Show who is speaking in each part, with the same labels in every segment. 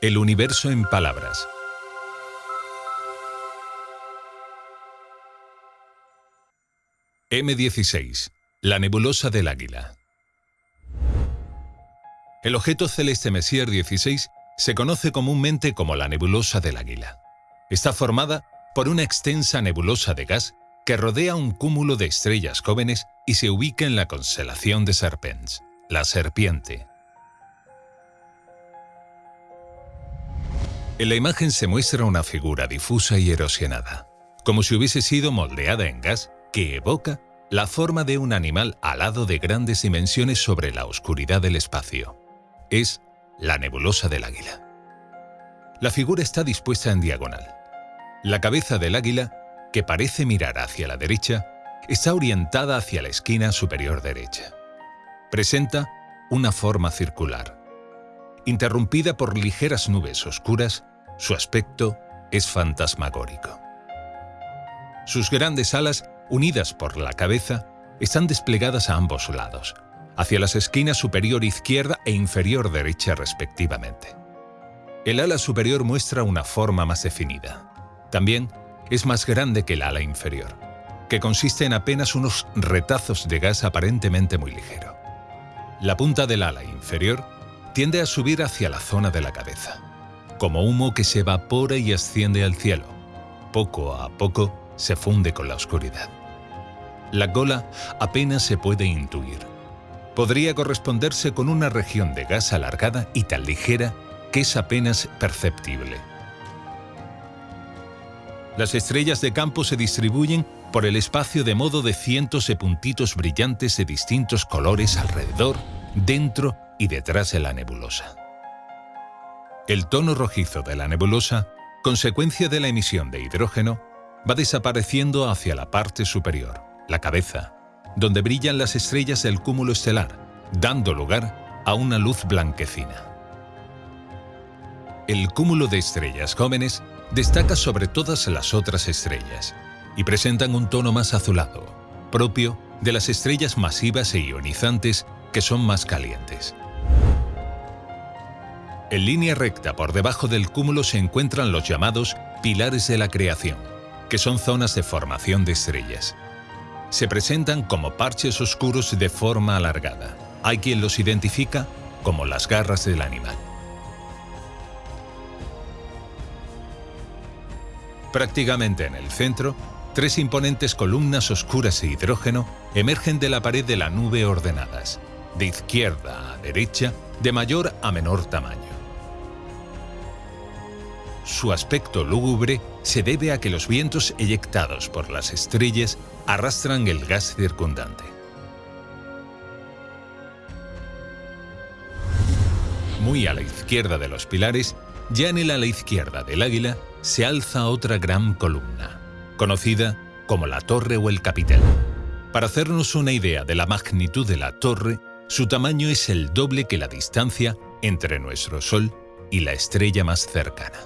Speaker 1: El universo en palabras. M16, la nebulosa del águila. El objeto celeste Messier 16 se conoce comúnmente como la nebulosa del águila. Está formada por una extensa nebulosa de gas que rodea un cúmulo de estrellas jóvenes y se ubica en la constelación de Serpens, la serpiente. En la imagen se muestra una figura difusa y erosionada, como si hubiese sido moldeada en gas que evoca la forma de un animal alado de grandes dimensiones sobre la oscuridad del espacio. Es la nebulosa del águila. La figura está dispuesta en diagonal. La cabeza del águila, que parece mirar hacia la derecha, está orientada hacia la esquina superior derecha. Presenta una forma circular. Interrumpida por ligeras nubes oscuras, su aspecto es fantasmagórico. Sus grandes alas, unidas por la cabeza, están desplegadas a ambos lados, hacia las esquinas superior izquierda e inferior derecha respectivamente. El ala superior muestra una forma más definida. También es más grande que el ala inferior, que consiste en apenas unos retazos de gas aparentemente muy ligero. La punta del ala inferior tiende a subir hacia la zona de la cabeza, como humo que se evapora y asciende al cielo. Poco a poco se funde con la oscuridad. La cola apenas se puede intuir. Podría corresponderse con una región de gas alargada y tan ligera que es apenas perceptible. Las estrellas de campo se distribuyen por el espacio de modo de cientos de puntitos brillantes de distintos colores alrededor, dentro y detrás de la nebulosa. El tono rojizo de la nebulosa, consecuencia de la emisión de hidrógeno, va desapareciendo hacia la parte superior, la cabeza, donde brillan las estrellas del cúmulo estelar, dando lugar a una luz blanquecina. El cúmulo de estrellas jóvenes destaca sobre todas las otras estrellas y presentan un tono más azulado, propio de las estrellas masivas e ionizantes que son más calientes. En línea recta por debajo del cúmulo se encuentran los llamados pilares de la creación, que son zonas de formación de estrellas. Se presentan como parches oscuros de forma alargada. Hay quien los identifica como las garras del animal. Prácticamente en el centro, tres imponentes columnas oscuras de hidrógeno emergen de la pared de la nube ordenadas, de izquierda a derecha, de mayor a menor tamaño. Su aspecto lúgubre se debe a que los vientos eyectados por las estrellas arrastran el gas circundante. Muy a la izquierda de los pilares, ya en el ala izquierda del águila, se alza otra gran columna, conocida como la torre o el capitel. Para hacernos una idea de la magnitud de la torre, su tamaño es el doble que la distancia entre nuestro Sol y la estrella más cercana.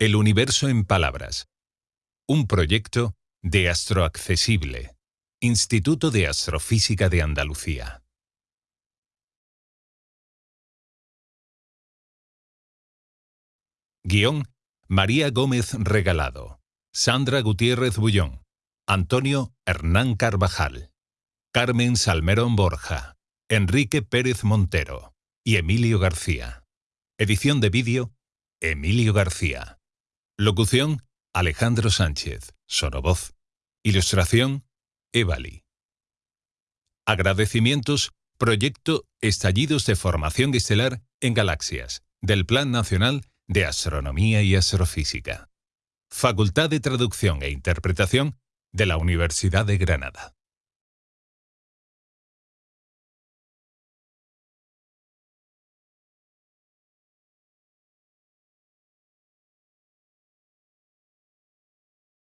Speaker 1: El universo en palabras. Un proyecto de Astroaccesible, Instituto de Astrofísica de Andalucía. Guión María Gómez Regalado, Sandra Gutiérrez Bullón, Antonio Hernán Carvajal, Carmen Salmerón Borja, Enrique Pérez Montero y Emilio García. Edición de vídeo Emilio García. Locución, Alejandro Sánchez, Sorovoz. Ilustración, Evali. Agradecimientos, Proyecto Estallidos de Formación Estelar en Galaxias, del Plan Nacional de Astronomía y Astrofísica. Facultad de Traducción e Interpretación de la Universidad de Granada.